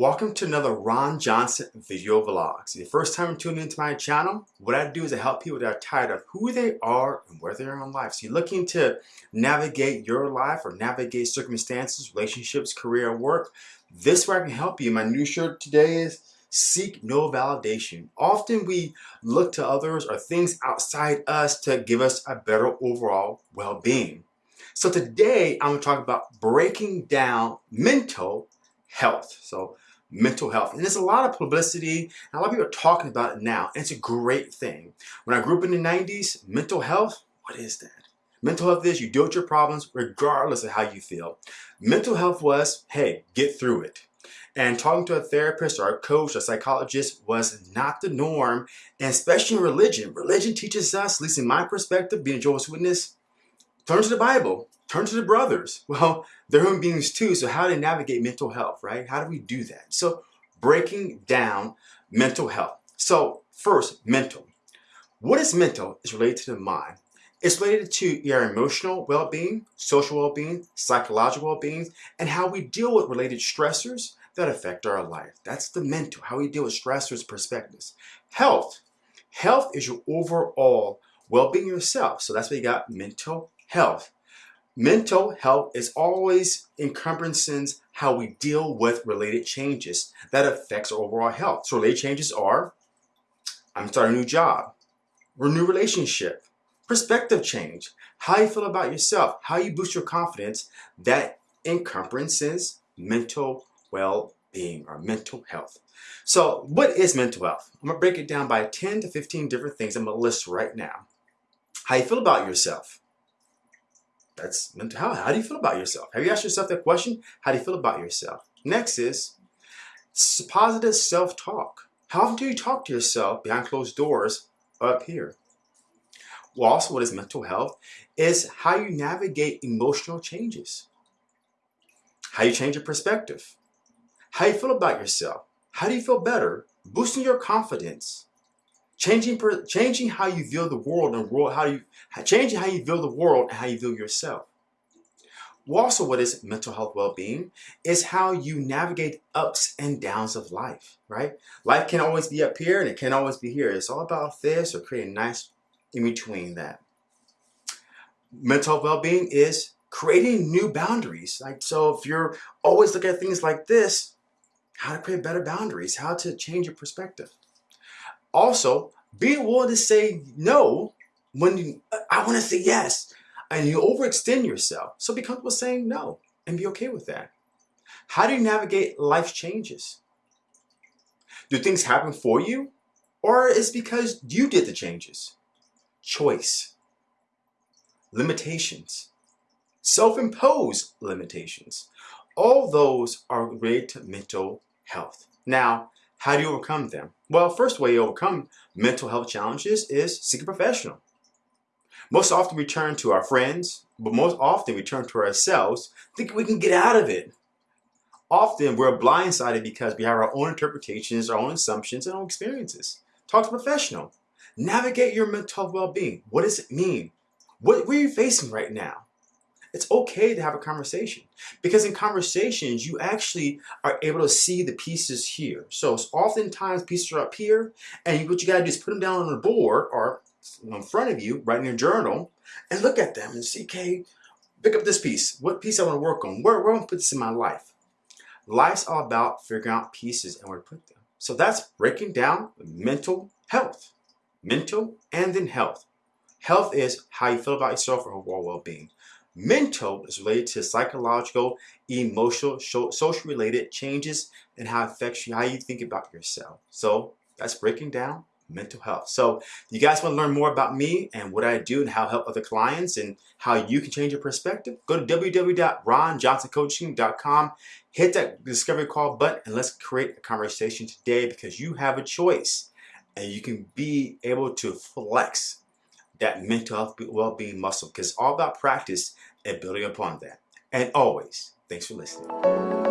Welcome to another Ron Johnson video vlogs. The first time tuning into my channel, what I do is I help people that are tired of who they are and where they are in life. So you're looking to navigate your life or navigate circumstances, relationships, career, work. This is where I can help you. My new shirt today is seek no validation. Often we look to others or things outside us to give us a better overall well-being. So today I'm going to talk about breaking down mental health. So mental health. And there's a lot of publicity, and a lot of people are talking about it now, and it's a great thing. When I grew up in the 90s, mental health, what is that? Mental health is you deal with your problems regardless of how you feel. Mental health was, hey, get through it. And talking to a therapist or a coach or a psychologist was not the norm, and especially in religion. Religion teaches us, at least in my perspective, being a Jehovah's Witness, turn to the Bible. Turn to the brothers. Well, they're human beings too, so how do they navigate mental health, right? How do we do that? So breaking down mental health. So first, mental. What is mental is related to the mind. It's related to your emotional well-being, social well-being, psychological well-being, and how we deal with related stressors that affect our life. That's the mental, how we deal with stressors, perspectives. Health. Health is your overall well-being yourself. So that's why you got mental health. Mental health is always encompassing how we deal with related changes that affects our overall health. So related changes are, I'm starting a new job, a new relationship, perspective change, how you feel about yourself, how you boost your confidence, that encompasses mental well-being or mental health. So what is mental health? I'm gonna break it down by 10 to 15 different things I'm gonna list right now. How you feel about yourself, that's mental health. How do you feel about yourself? Have you asked yourself that question? How do you feel about yourself? Next is positive self-talk. How often do you talk to yourself behind closed doors up here? Well, also what is mental health is how you navigate emotional changes. How you change your perspective. How you feel about yourself. How do you feel better? Boosting your confidence changing changing how you view the world and world how you changing how you view the world and how you view yourself. Also, what is mental health well-being is how you navigate ups and downs of life, right? Life can always be up here and it can always be here. It's all about this or creating nice in between that. Mental well-being is creating new boundaries. Like so if you're always looking at things like this, how to create better boundaries, how to change your perspective. Also, being willing to say no when you, I want to say yes, and you overextend yourself. So be comfortable saying no and be okay with that. How do you navigate life changes? Do things happen for you? Or is it because you did the changes? Choice. Limitations. Self-imposed limitations. All those are related to mental health. Now, how do you overcome them? Well, first way you overcome mental health challenges is seek a professional. Most often we turn to our friends, but most often we turn to ourselves thinking we can get out of it. Often we're blindsided because we have our own interpretations, our own assumptions, and our own experiences. Talk to a professional. Navigate your mental well-being. What does it mean? What, what are you facing right now? It's okay to have a conversation. Because in conversations you actually are able to see the pieces here. So oftentimes pieces are up here and what you got to do is put them down on the board or in front of you right in your journal and look at them and see okay pick up this piece. What piece I want to work on? Where, where I want to put this in my life? Life's all about figuring out pieces and where to put them. So that's breaking down mental health mental and then health. Health is how you feel about yourself or overall well-being Mental is related to psychological, emotional, social related changes and how it affects you, how you think about yourself. So that's breaking down mental health. So you guys want to learn more about me and what I do and how I help other clients and how you can change your perspective, go to www.ronjohnsoncoaching.com, hit that discovery call button and let's create a conversation today because you have a choice and you can be able to flex that mental health well-being muscle because it's all about practice and building upon that. And always, thanks for listening.